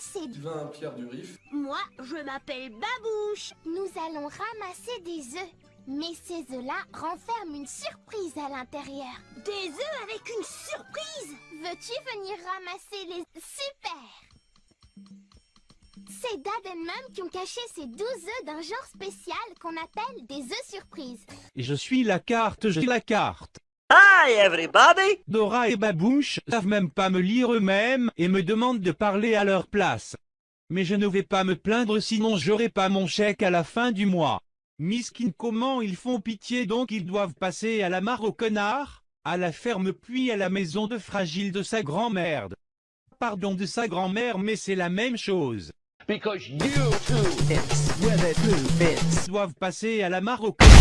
c'est... Tu vas à Pierre du Rif. Moi, je m'appelle Babouche. Nous allons ramasser des œufs. Mais ces œufs-là renferment une surprise à l'intérieur. Des œufs avec une surprise? Veux-tu venir ramasser les... Super C'est Dad et Mum qui ont caché ces 12 œufs d'un genre spécial qu'on appelle des œufs surprises. Et je suis la carte, j'ai la carte. Hi everybody! Dora et Babouche savent même pas me lire eux-mêmes et me demandent de parler à leur place. Mais je ne vais pas me plaindre sinon j'aurai pas mon chèque à la fin du mois. Miskin comment ils font pitié donc ils doivent passer à la mare au connard, à la ferme puis à la maison de fragile de sa grand-mère. Pardon de sa grand-mère mais c'est la même chose. Because you two bits with it two bits. Ils doivent passer à la mare au connard.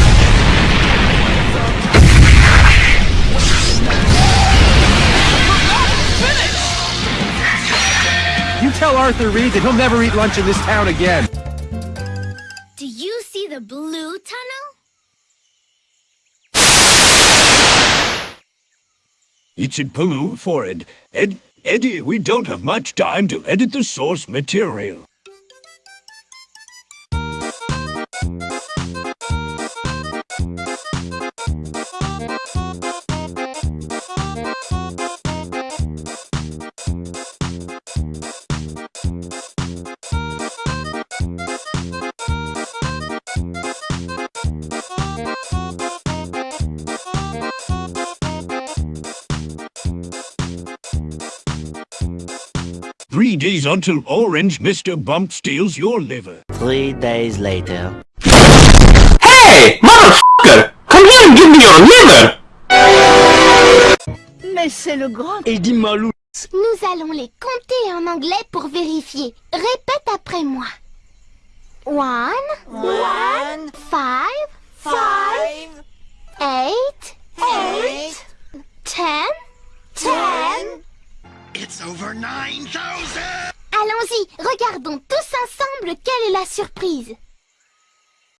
You tell Arthur Reed that he'll never eat lunch in this town again. Do you see the blue tunnel? It's in blue for it. Ed, Eddie, we don't have much time to edit the source material. Three days until Orange Mr. Bump steals your liver. Three days later. Hey, motherfucker! Come here and give me your liver! Mais c'est le grand... Eddie Malou. Nous allons les compter en anglais pour vérifier. Répète après moi. One, One, five, five, Allons-y, regardons tous ensemble quelle est la surprise.